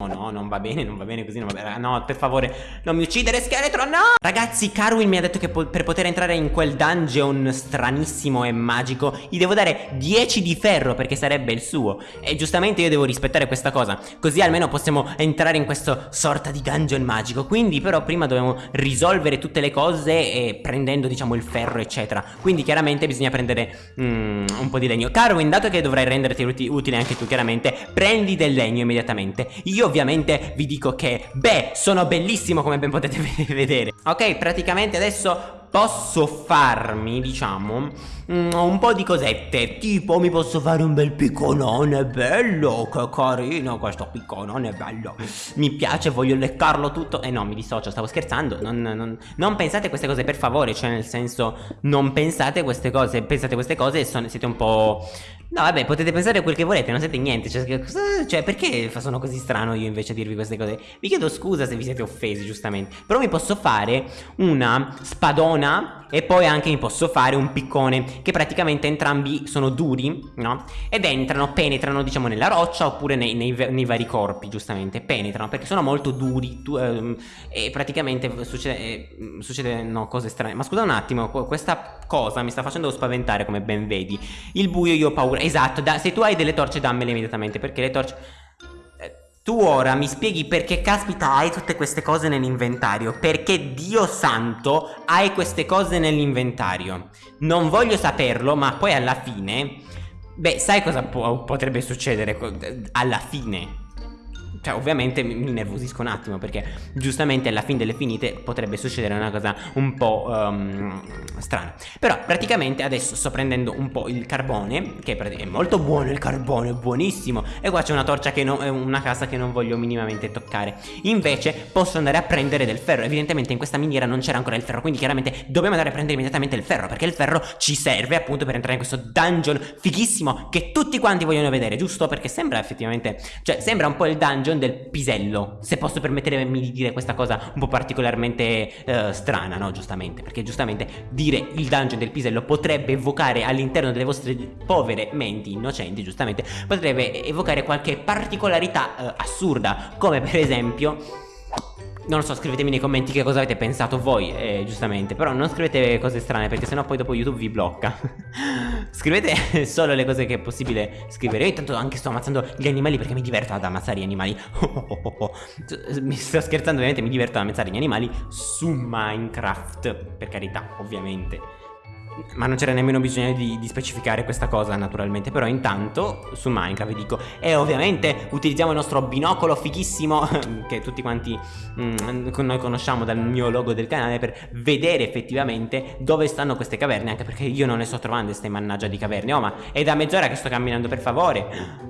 Oh no, non va bene, non va bene così, non va bene. No, per favore, non mi uccidere, scheletro, no! Ragazzi, Carwin mi ha detto che po per poter entrare in quel dungeon stranissimo e magico gli devo dare 10 di ferro perché sarebbe il suo. E giustamente io devo rispettare questa cosa, così almeno possiamo entrare in questo sorta di dungeon magico. Quindi però prima dobbiamo risolvere tutte le cose e prendendo, diciamo, il ferro, eccetera. Quindi chiaramente bisogna prendere mm, un po' di legno. Carwin, dato che dovrai renderti utile anche tu, chiaramente, prendi del legno immediatamente. Io ovviamente vi dico che, beh, sono bellissimo come ben potete vedere. Ok, praticamente adesso posso farmi, diciamo, mm, un po' di cosette. Tipo, mi posso fare un bel picconone bello, che carino questo picconone bello. Mi piace, voglio leccarlo tutto. Eh no, mi dissocio, stavo scherzando. Non, non, non pensate queste cose, per favore. Cioè, nel senso, non pensate queste cose. Pensate queste cose e son, siete un po'... No, vabbè, potete pensare quel che volete, non siete niente. Cioè, cioè, perché sono così strano io invece a dirvi queste cose? Vi chiedo scusa se vi siete offesi, giustamente. Però mi posso fare una spadona e poi anche mi posso fare un piccone che praticamente entrambi sono duri no? ed entrano, penetrano diciamo nella roccia oppure nei, nei, nei vari corpi giustamente penetrano perché sono molto duri tu, ehm, e praticamente succede, eh, succede no, cose strane ma scusa un attimo questa cosa mi sta facendo spaventare come ben vedi il buio io ho paura esatto da, se tu hai delle torce dammele immediatamente perché le torce tu ora mi spieghi perché caspita hai tutte queste cose nell'inventario Perché Dio santo hai queste cose nell'inventario. Non voglio saperlo ma poi alla fine Beh sai cosa potrebbe succedere alla fine cioè ovviamente mi, nervosisco un attimo perché giustamente alla fine delle finite potrebbe succedere una cosa un po' um, strana. Però praticamente adesso sto prendendo un po' il carbone che è molto buono il carbone, buonissimo E qua c'è una torcia che non, è una casa che non voglio minimamente toccare. Invece posso andare a prendere del ferro. Evidentemente in questa miniera non c'era ancora il ferro Quindi chiaramente dobbiamo andare a prendere immediatamente il ferro Perché il ferro ci serve appunto per entrare in questo dungeon fighissimo Che tutti quanti vogliono vedere, giusto? Perché sembra effettivamente, cioè sembra un po' il dungeon dungeon del pisello Se posso permettermi di dire questa cosa un po' particolarmente eh, strana, no? Giustamente Perché giustamente dire il dungeon del pisello potrebbe evocare all'interno delle vostre povere menti innocenti Giustamente potrebbe evocare qualche particolarità eh, assurda Come per esempio non lo so, scrivetemi nei commenti che cosa avete pensato voi, eh, giustamente. Però non scrivete cose strane perché sennò poi dopo YouTube vi blocca. Scrivete solo le cose che è possibile scrivere. Io intanto anche sto ammazzando gli animali perché mi diverto ad ammazzare gli animali. Mi sto scherzando ovviamente, mi diverto ad ammazzare gli animali su Minecraft Per carità, ovviamente ma non c'era nemmeno bisogno di, di, specificare questa cosa naturalmente Però intanto su Minecraft vi dico E ovviamente utilizziamo il nostro binocolo fighissimo Che tutti quanti mm, noi conosciamo dal mio logo del canale Per vedere effettivamente dove stanno queste caverne Anche perché io non le sto trovando queste mannaggia di caverne. Oh ma è da mezz'ora che sto camminando per favore.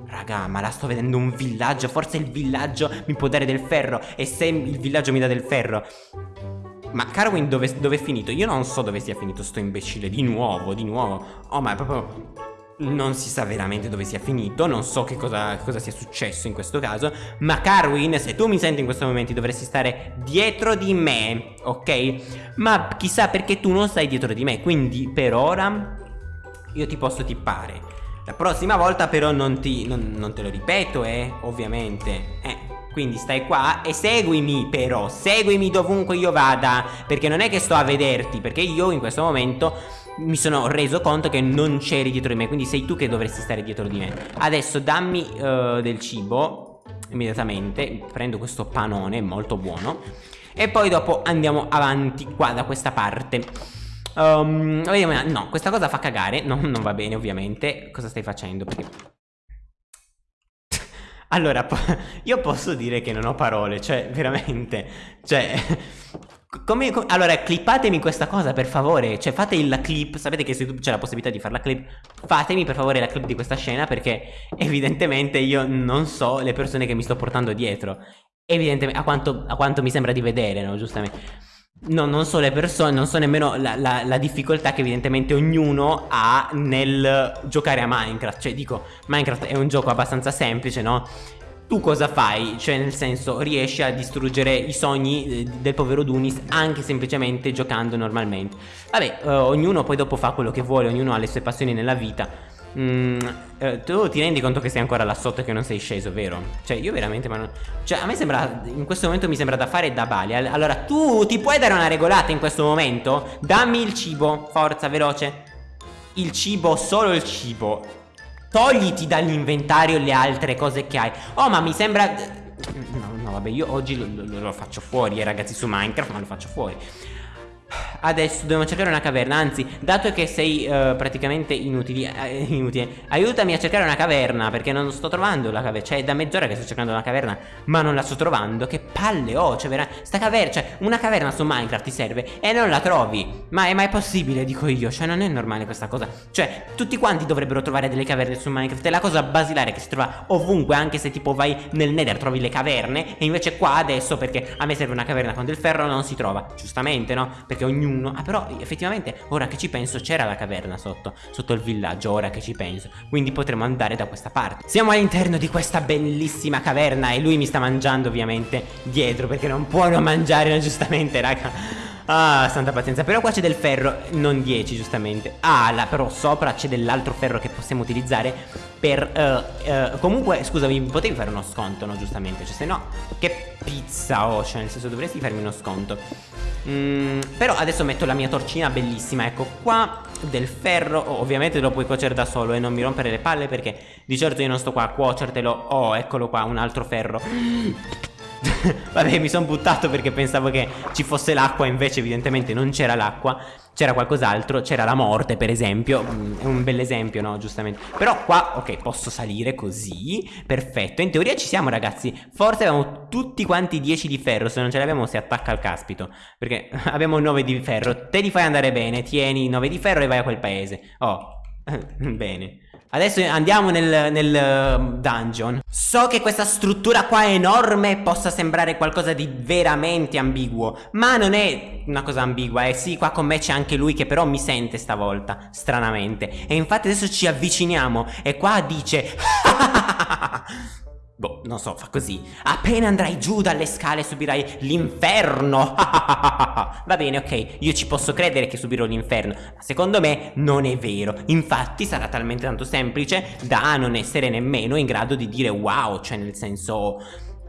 Raga ma la sto vedendo un villaggio Forse il villaggio mi può dare del ferro E se il villaggio mi dà del ferro ma Carwin dove, dove, è finito? Io non so dove sia finito sto imbecille Di nuovo, di nuovo Oh ma è proprio... Non si sa veramente dove sia finito Non so che cosa, cosa sia successo in questo caso Ma Carwin, se tu mi senti in questo momento Dovresti stare dietro di me Ok? Ma chissà perché tu non stai dietro di me Quindi per ora Io ti posso tippare La prossima volta però non, ti, non, non te lo ripeto eh Ovviamente Eh quindi stai qua e seguimi però Seguimi dovunque io vada Perché non è che sto a vederti Perché io in questo momento mi sono reso conto che non c'eri dietro di me Quindi sei tu che dovresti stare dietro di me. Adesso dammi uh, del cibo Immediatamente Prendo questo panone molto buono E poi dopo andiamo avanti qua da questa parte. Um, No, questa cosa fa cagare no, Non va bene ovviamente. Cosa stai facendo? Perché allora, io posso dire che non ho parole, cioè, veramente, cioè... Come, come, allora, clippatemi questa cosa per favore Cioè fate la clip Sapete che su YouTube c'è la possibilità di fare la clip Fatemi per favore la clip di questa scena Perché evidentemente io non so le persone che mi sto portando dietro Evidentemente a quanto, a quanto mi sembra di vedere, no? Giustamente No, non so le persone, non so nemmeno la, la, la, difficoltà che evidentemente ognuno ha nel giocare a Minecraft Cioè dico, Minecraft è un gioco abbastanza semplice, no? Tu cosa fai? Cioè nel senso riesci a distruggere i sogni eh, del povero Dunis anche semplicemente giocando normalmente Vabbè, eh, ognuno poi dopo fa quello che vuole, ognuno ha le sue passioni nella vita Mm, eh, tu ti rendi conto che sei ancora là sotto e che non sei sceso, vero? Cioè, io veramente, ma non... Cioè, a me sembra... In questo momento mi sembra da fare da bali. Allora, tu ti puoi dare una regolata in questo momento? Dammi il cibo, forza, veloce. Il cibo, solo il cibo. Togliti dall'inventario le altre cose che hai. Oh, ma mi sembra... No, no, vabbè, io oggi lo, lo, lo faccio fuori, eh, ragazzi, su Minecraft, ma lo faccio fuori. Adesso dobbiamo cercare una caverna Anzi, dato che sei uh, praticamente inutili, uh, inutile Aiutami a cercare una caverna Perché non sto trovando la caverna Cioè è da mezz'ora che sto cercando una caverna Ma non la sto trovando Che palle ho Cioè vera... sta caverna Cioè una caverna su Minecraft ti serve E non la trovi. Ma è mai possibile dico io Cioè non è normale questa cosa. Cioè tutti quanti dovrebbero trovare delle caverne su Minecraft È la cosa basilare che si trova ovunque Anche se tipo vai nel nether trovi le caverne E invece qua adesso perché a me serve una caverna con del ferro Non si trova Giustamente no? Perché ognuno uno Ah però effettivamente ora che ci penso c'era la caverna sotto Sotto il villaggio ora che ci penso. Quindi potremo andare da questa parte. Siamo all'interno di questa bellissima caverna E lui mi sta mangiando ovviamente dietro Perché non può non mangiare giustamente raga. Ah, santa pazienza. Però qua c'è del ferro, non 10 giustamente. Ah, là, però sopra c'è dell'altro ferro che possiamo utilizzare Per, uh, uh, comunque, scusami, potevi fare uno sconto, no, giustamente. Cioè, se no, che pizza ho Cioè, nel senso, dovresti farmi uno sconto mm, Però adesso metto la mia torcina bellissima Ecco, qua del ferro Ovviamente lo puoi cuocere da solo e non mi rompere le palle Perché di certo io non sto qua a cuocertelo Oh, eccolo qua, un altro ferro Vabbè mi sono buttato perché pensavo che ci fosse l'acqua Invece evidentemente non c'era l'acqua. C'era qualcos'altro, c'era la morte per esempio. Mm, È un bel esempio no giustamente. Però qua ok posso salire così. Perfetto. In teoria ci siamo ragazzi. Forse abbiamo tutti quanti 10 di ferro. Se non ce l'abbiamo si attacca al caspito. Perché abbiamo 9 di ferro. Te li fai andare bene. Tieni 9 di ferro e vai a quel paese. Oh bene Adesso andiamo nel, nel, um, dungeon So che questa struttura qua enorme possa sembrare qualcosa di veramente ambiguo Ma non è una cosa ambigua Eh sì, qua con me c'è anche lui che però mi sente stavolta Stranamente E infatti adesso ci avviciniamo E qua dice Boh, non so, fa così. Appena andrai giù dalle scale subirai l'inferno. Va bene, ok, io ci posso credere che subirò l'inferno, ma secondo me non è vero. Infatti sarà talmente tanto semplice da non essere nemmeno in grado di dire wow, cioè nel senso...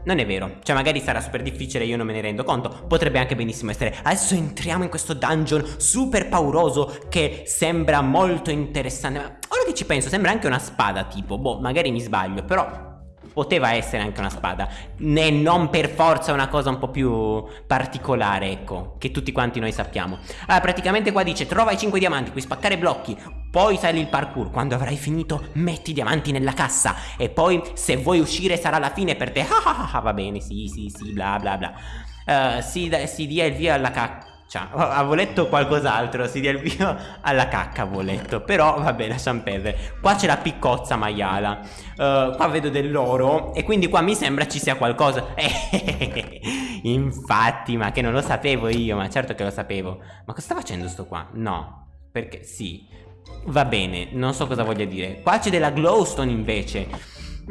Non è vero, cioè magari sarà super difficile, io non me ne rendo conto Potrebbe anche benissimo essere Adesso entriamo in questo dungeon super pauroso Che sembra molto interessante Ma ora che ci penso, sembra anche una spada tipo Boh, magari mi sbaglio, però poteva essere anche una spada. E non per forza una cosa un po' più particolare ecco che tutti quanti noi sappiamo. Allora praticamente qua dice trova i 5 diamanti puoi spaccare blocchi poi sali il parkour. Quando avrai finito metti i diamanti nella cassa e poi se vuoi uscire sarà la fine per te. Ah, ah, ah, va bene sì sì sì bla bla bla. Uh, si, si dia il via alla cacca cioè, avevo letto qualcos'altro, si dia il via alla cacca avevo letto, però vabbè lasciamo perdere. Qua c'è la piccozza maiala, uh, qua vedo dell'oro e quindi qua mi sembra ci sia qualcosa. Infatti, ma che non lo sapevo io, ma certo che lo sapevo. Ma cosa sta facendo sto qua? No, perché sì. Va bene, non so cosa voglia dire. Qua c'è della glowstone invece.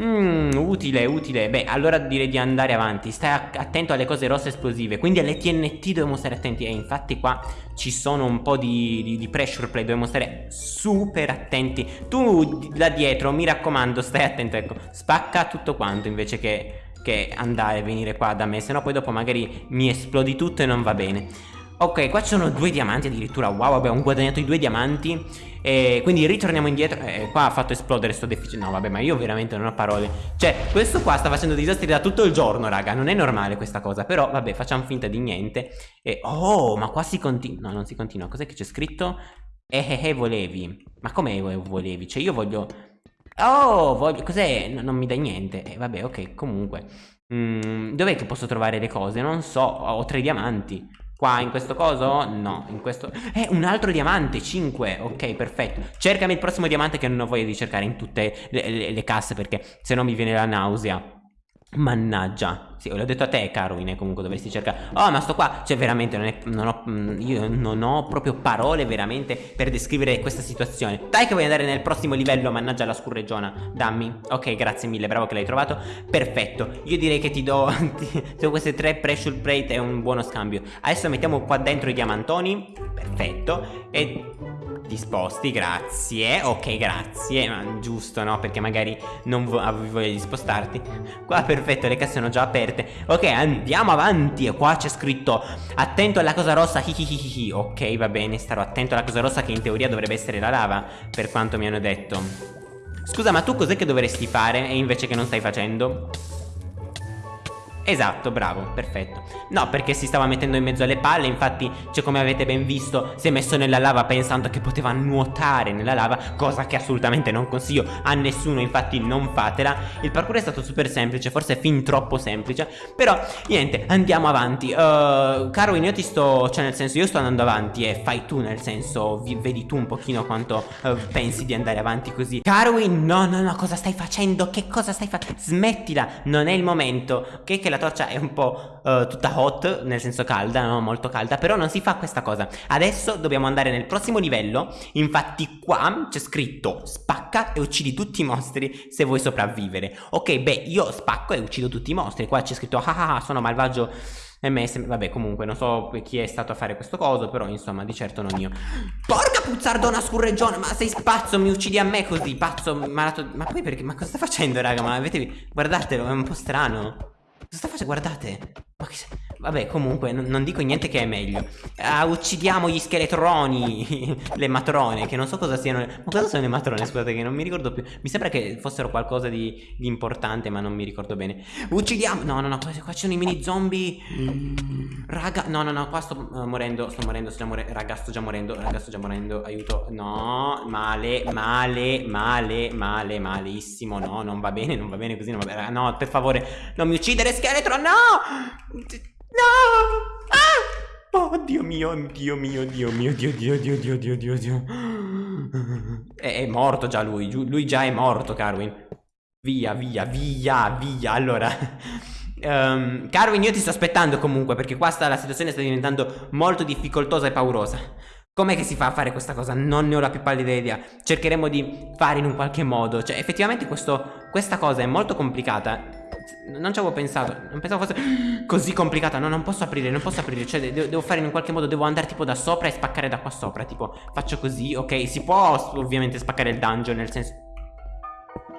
Mmm, utile, utile. Beh, allora direi di andare avanti. Stai attento alle cose rosse esplosive. Quindi alle TNT dobbiamo stare attenti. E infatti qua ci sono un po' di, di, di pressure play. Dobbiamo stare super attenti. Tu là dietro, mi raccomando, stai attento. Ecco, spacca tutto quanto invece che, che andare e venire qua da me. Se no poi dopo magari mi esplodi tutto e non va bene. Ok, qua ci sono due diamanti addirittura. Wow, ho guadagnato i due diamanti. E Quindi ritorniamo indietro. Eh, Qua ha fatto esplodere sto deficit. No, vabbè, ma io veramente non ho parole. Cioè, questo qua sta facendo disastri da tutto il giorno, raga. Non è normale questa cosa. Però, vabbè, facciamo finta di niente. E, Oh, ma qua si continua No, non si continua. Cos'è che c'è scritto? Eh, eh, eh, volevi. Ma come volevi? Cioè, io voglio Oh, voglio... Cos'è? No, non mi dai niente. Eh, vabbè, ok, comunque. Mm, Dov'è che posso trovare le cose? Non so Ho tre diamanti Qua in questo coso? No, in questo... Eh, un altro diamante, 5 Ok, perfetto. Cercami il prossimo diamante che non ho voglia di cercare in tutte le, le, le casse Perché se no mi viene la nausea Mannaggia. Sì, l'ho detto a te Caroline comunque dovresti cercare. Oh ma sto qua Cioè veramente non, è, non ho mm, Io non ho proprio parole veramente Per descrivere questa situazione. Dai che vuoi andare nel prossimo livello Mannaggia la scurreggiona Dammi. Ok grazie mille Bravo che l'hai trovato. Perfetto. Io direi che ti do ti, queste tre pressure plate È un buono scambio. Adesso mettiamo qua dentro i diamantoni. Perfetto. E ti sposti, grazie. Ok, grazie. Ma giusto, no? Perché magari non avevi voglia di spostarti. Qua perfetto, le casse sono già aperte. Ok, andiamo avanti. E qua c'è scritto attento alla cosa rossa. Hihihihi. Ok, va bene, starò attento alla cosa rossa che in teoria dovrebbe essere la lava, per quanto mi hanno detto. Scusa, ma tu cos'è che dovresti fare e invece che non stai facendo? Esatto, bravo, perfetto. No, perché si stava mettendo in mezzo alle palle Infatti, cioè come avete ben visto Si è messo nella lava pensando che poteva nuotare nella lava Cosa che assolutamente non consiglio a nessuno Infatti non fatela. Il parkour è stato super semplice, forse fin troppo semplice Però, niente, andiamo avanti. Uh, Carwin, io ti sto, cioè nel senso Io sto andando avanti e fai tu nel senso Vedi tu un pochino quanto uh, pensi di andare avanti così. Carwin, no, no, no, cosa stai facendo? Che cosa stai facendo? Smettila, non è il momento. Ok, che la torcia è un po' uh, tutta hot, nel senso calda, no? molto calda, però non si fa questa cosa. Adesso dobbiamo andare nel prossimo livello, infatti qua c'è scritto spacca e uccidi tutti i mostri se vuoi sopravvivere. Ok, beh, io spacco e uccido tutti i mostri, qua c'è scritto ah ah, ah sono malvagio MS, vabbè comunque non so chi è stato a fare questo coso Però insomma di certo non io Porca puzzardona scurreggione Ma sei spazzo mi uccidi a me così Pazzo malato Ma poi perché Ma cosa sta facendo raga Ma avete Guardatelo è un po' strano Cosa sta facendo? Guardate. Ma che... Vabbè, comunque, non dico niente che è meglio. Ah, uccidiamo gli scheletroni. le matrone, che non so cosa siano. Ma cosa sono le matrone? Scusate, che non mi ricordo più. Mi sembra che fossero qualcosa di, di importante, ma non mi ricordo bene. Uccidiamo. No, no, no, qua, ci sono i mini zombie. Raga, no, no, no, qua sto uh, morendo. Sto morendo, sto già morendo. Raga, sto già morendo. Raga, sto già morendo. Aiuto. No, male, male, male, male, malissimo. No, non va bene, non va bene così. Non va bene. No, per favore, non mi uccidere scheletro, no! No! Ah! Oh, Dio mio, Dio mio, Dio mio, Dio, Dio, Dio, Dio, Dio, Dio, Dio. È, è morto già lui, lui già è morto, Carwin. Via, via, via, via. Allora... Um, Carwin, io ti sto aspettando comunque perché qua sta, la situazione sta diventando molto difficoltosa e paurosa. Com'è che si fa a fare questa cosa? Non ne ho la più pallida idea. Cercheremo di fare in un qualche modo. Cioè, effettivamente questo, questa cosa è molto complicata non ci avevo pensato Non pensavo fosse così complicata. No non posso aprire Non posso aprire. Cioè de devo fare in qualche modo Devo andare tipo da sopra e spaccare da qua sopra Tipo faccio così Ok? Si può ovviamente spaccare il dungeon Nel senso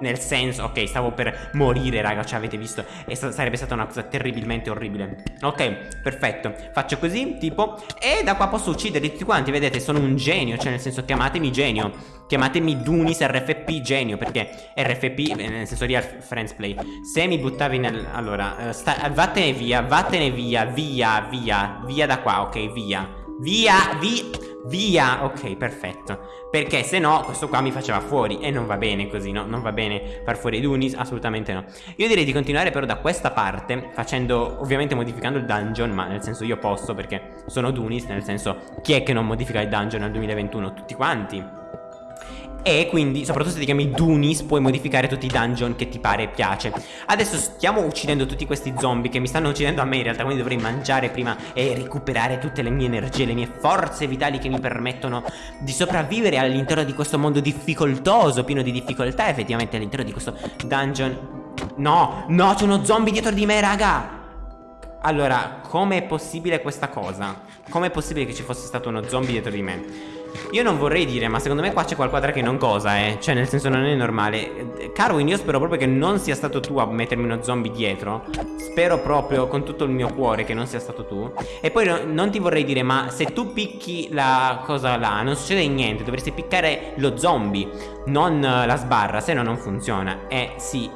nel senso, ok, stavo per morire, raga, cioè avete visto? E Sarebbe stata una cosa terribilmente orribile. Ok, perfetto. Faccio così, tipo E da qua posso uccidere tutti quanti, vedete, sono un genio Cioè nel senso, chiamatemi genio. Chiamatemi Dunis RFP genio Perché RFP, eh, nel senso real friends play. Se mi buttavi nel... Allora, uh, sta... vattene via, vattene via Via, via, via da qua, ok, via Via, via Via, ok, perfetto Perché se no questo qua mi faceva fuori E non va bene così, no? Non va bene far fuori Dunis, assolutamente no Io direi di continuare però da questa parte Facendo, ovviamente modificando il dungeon Ma nel senso io posso perché sono Dunis Nel senso, chi è che non modifica il dungeon nel 2021? Tutti quanti e quindi, soprattutto se ti chiami Dunis, puoi modificare tutti i dungeon che ti pare e piace Adesso stiamo uccidendo tutti questi zombie che mi stanno uccidendo a me in realtà Quindi dovrei mangiare prima e recuperare tutte le mie energie, le mie forze vitali che mi permettono di sopravvivere all'interno di questo mondo difficoltoso, pieno di difficoltà Effettivamente all'interno di questo dungeon No, no, c'è uno zombie dietro di me, raga allora, com'è possibile questa cosa? Com'è possibile che ci fosse stato uno zombie dietro di me? Io non vorrei dire, ma secondo me qua c'è qualcosa che non cosa, eh. Cioè, nel senso non è normale. Carwin, io spero proprio che non sia stato tu a mettermi uno zombie dietro. Spero proprio con tutto il mio cuore che non sia stato tu. E poi no, non ti vorrei dire, ma se tu picchi la cosa là Non succede niente, dovresti piccare lo zombie Non la sbarra, se no non funziona. Eh sì,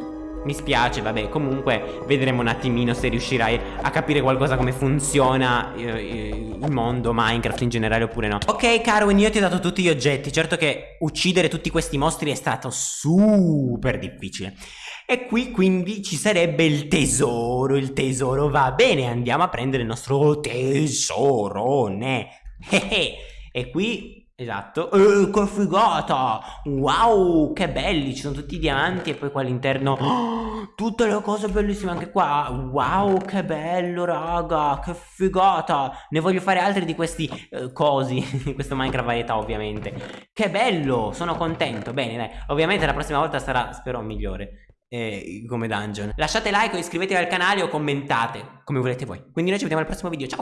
mi spiace, vabbè, comunque vedremo un attimino se riuscirai a capire qualcosa come funziona eh, il mondo, Minecraft in generale oppure no. Ok, Carwin, io ti ho dato tutti gli oggetti. Certo che uccidere tutti questi mostri è stato super difficile. E qui quindi ci sarebbe il tesoro, il tesoro va bene, andiamo a prendere il nostro tesorone. e qui Esatto. Eh, che figata! Wow, che belli! Ci sono tutti i diamanti e poi qua all'interno oh, tutte le cose bellissime anche qua. Wow, che bello, raga! Che figata! Ne voglio fare altri di questi eh, cosi, questo Minecraft varietà ovviamente. Che bello! Sono contento. Bene, dai. Ovviamente la prossima volta sarà, spero, migliore. Eh, come dungeon. Lasciate like iscrivetevi al canale o commentate come volete voi. Quindi noi ci vediamo al prossimo video. Ciao!